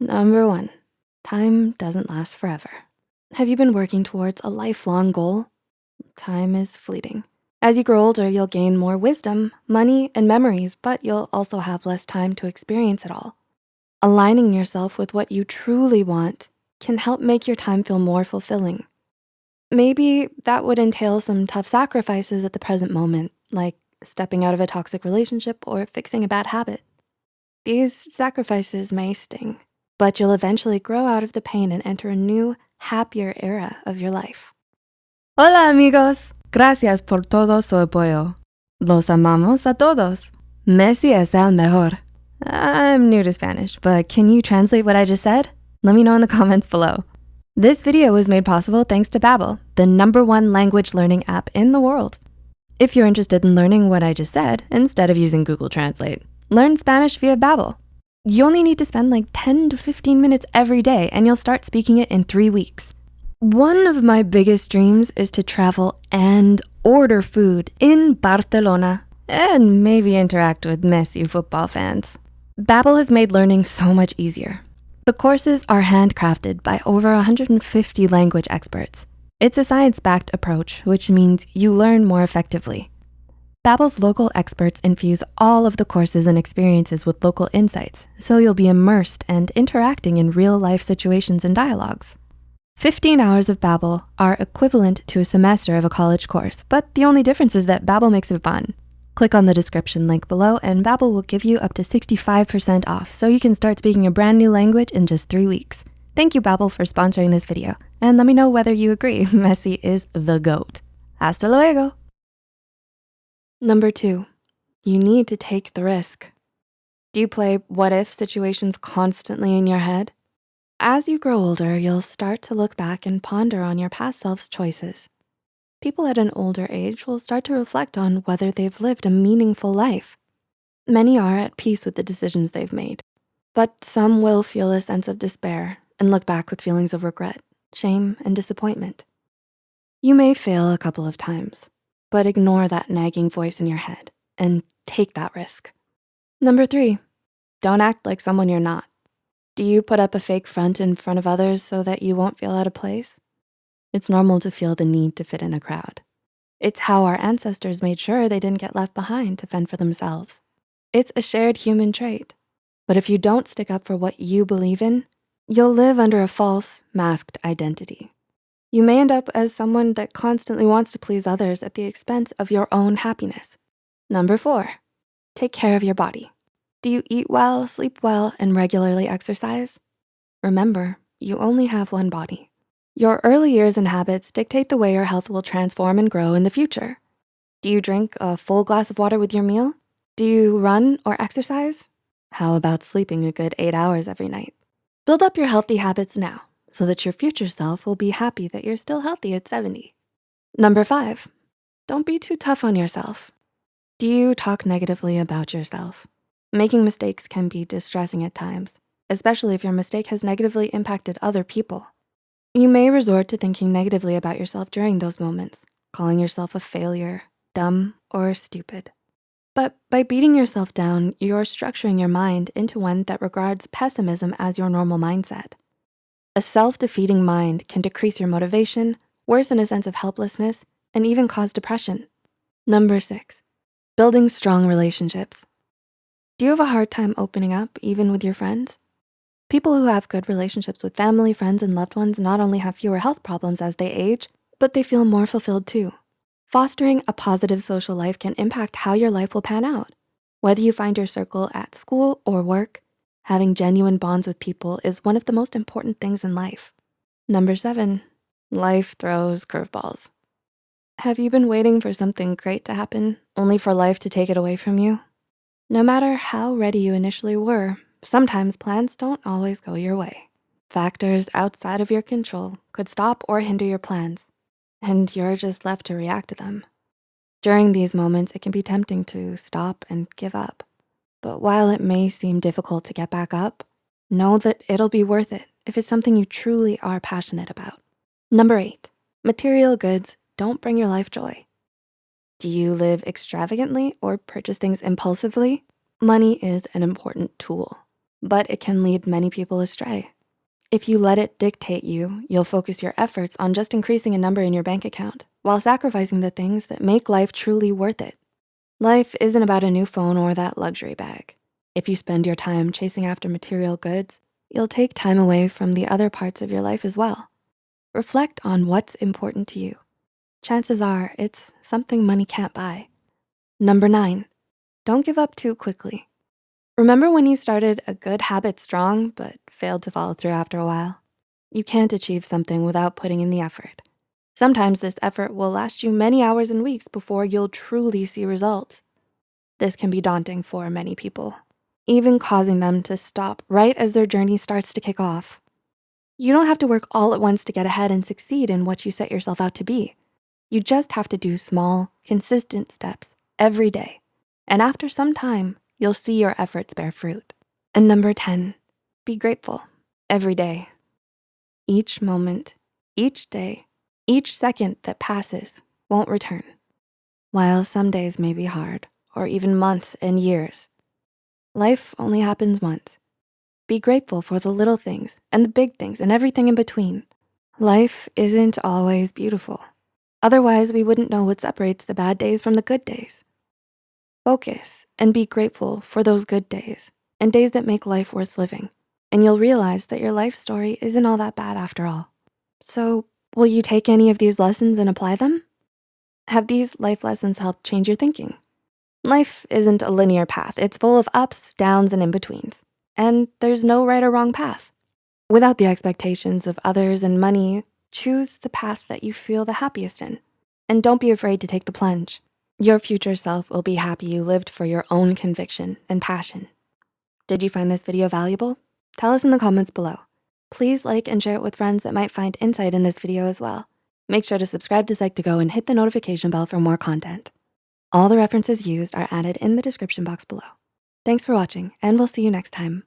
Number one, time doesn't last forever. Have you been working towards a lifelong goal? Time is fleeting. As you grow older, you'll gain more wisdom, money, and memories, but you'll also have less time to experience it all. Aligning yourself with what you truly want can help make your time feel more fulfilling. Maybe that would entail some tough sacrifices at the present moment, like stepping out of a toxic relationship or fixing a bad habit. These sacrifices may sting, but you'll eventually grow out of the pain and enter a new, happier era of your life. Hola amigos, gracias por todo su apoyo. Los amamos a todos. Messi es el mejor. I'm new to Spanish, but can you translate what I just said? Let me know in the comments below. This video was made possible thanks to Babbel, the number one language learning app in the world. If you're interested in learning what I just said, instead of using Google Translate, learn Spanish via Babbel. You only need to spend like 10 to 15 minutes every day and you'll start speaking it in three weeks. One of my biggest dreams is to travel and order food in Barcelona and maybe interact with Messi football fans. Babbel has made learning so much easier. The courses are handcrafted by over 150 language experts it's a science-backed approach, which means you learn more effectively. Babbel's local experts infuse all of the courses and experiences with local insights, so you'll be immersed and interacting in real life situations and dialogues. 15 hours of Babbel are equivalent to a semester of a college course, but the only difference is that Babbel makes it fun. Click on the description link below and Babbel will give you up to 65% off, so you can start speaking a brand new language in just three weeks. Thank you, Babbel, for sponsoring this video. And let me know whether you agree Messi is the GOAT. Hasta luego. Number two, you need to take the risk. Do you play what if situations constantly in your head? As you grow older, you'll start to look back and ponder on your past self's choices. People at an older age will start to reflect on whether they've lived a meaningful life. Many are at peace with the decisions they've made, but some will feel a sense of despair and look back with feelings of regret, shame, and disappointment. You may fail a couple of times, but ignore that nagging voice in your head and take that risk. Number three, don't act like someone you're not. Do you put up a fake front in front of others so that you won't feel out of place? It's normal to feel the need to fit in a crowd. It's how our ancestors made sure they didn't get left behind to fend for themselves. It's a shared human trait. But if you don't stick up for what you believe in, You'll live under a false, masked identity. You may end up as someone that constantly wants to please others at the expense of your own happiness. Number four, take care of your body. Do you eat well, sleep well, and regularly exercise? Remember, you only have one body. Your early years and habits dictate the way your health will transform and grow in the future. Do you drink a full glass of water with your meal? Do you run or exercise? How about sleeping a good eight hours every night? Build up your healthy habits now so that your future self will be happy that you're still healthy at 70. Number five, don't be too tough on yourself. Do you talk negatively about yourself? Making mistakes can be distressing at times, especially if your mistake has negatively impacted other people. You may resort to thinking negatively about yourself during those moments, calling yourself a failure, dumb, or stupid. But by beating yourself down, you're structuring your mind into one that regards pessimism as your normal mindset. A self-defeating mind can decrease your motivation, worsen a sense of helplessness, and even cause depression. Number six, building strong relationships. Do you have a hard time opening up even with your friends? People who have good relationships with family, friends, and loved ones not only have fewer health problems as they age, but they feel more fulfilled too. Fostering a positive social life can impact how your life will pan out. Whether you find your circle at school or work, having genuine bonds with people is one of the most important things in life. Number seven, life throws curveballs. Have you been waiting for something great to happen only for life to take it away from you? No matter how ready you initially were, sometimes plans don't always go your way. Factors outside of your control could stop or hinder your plans and you're just left to react to them. During these moments, it can be tempting to stop and give up. But while it may seem difficult to get back up, know that it'll be worth it if it's something you truly are passionate about. Number eight, material goods don't bring your life joy. Do you live extravagantly or purchase things impulsively? Money is an important tool. but it can lead many people astray. If you let it dictate you, you'll focus your efforts on just increasing a number in your bank account while sacrificing the things that make life truly worth it. Life isn't about a new phone or that luxury bag. If you spend your time chasing after material goods, you'll take time away from the other parts of your life as well. Reflect on what's important to you. Chances are it's something money can't buy. Number nine, don't give up too quickly. Remember when you started a good habit strong, but failed to follow through after a while? You can't achieve something without putting in the effort. Sometimes this effort will last you many hours and weeks before you'll truly see results. This can be daunting for many people, even causing them to stop right as their journey starts to kick off. You don't have to work all at once to get ahead and succeed in what you set yourself out to be. You just have to do small, consistent steps every day. And after some time, you'll see your efforts bear fruit. And number 10, be grateful every day. Each moment, each day, each second that passes won't return. While some days may be hard, or even months and years, life only happens once. Be grateful for the little things and the big things and everything in between. Life isn't always beautiful. Otherwise, we wouldn't know what separates the bad days from the good days. Focus and be grateful for those good days and days that make life worth living. And you'll realize that your life story isn't all that bad after all. So will you take any of these lessons and apply them? Have these life lessons helped change your thinking? Life isn't a linear path. It's full of ups, downs, and in-betweens. And there's no right or wrong path. Without the expectations of others and money, choose the path that you feel the happiest in. And don't be afraid to take the plunge. Your future self will be happy you lived for your own conviction and passion. Did you find this video valuable? Tell us in the comments below. Please like and share it with friends that might find insight in this video as well. Make sure to subscribe to Psych2Go and hit the notification bell for more content. All the references used are added in the description box below. Thanks for watching and we'll see you next time.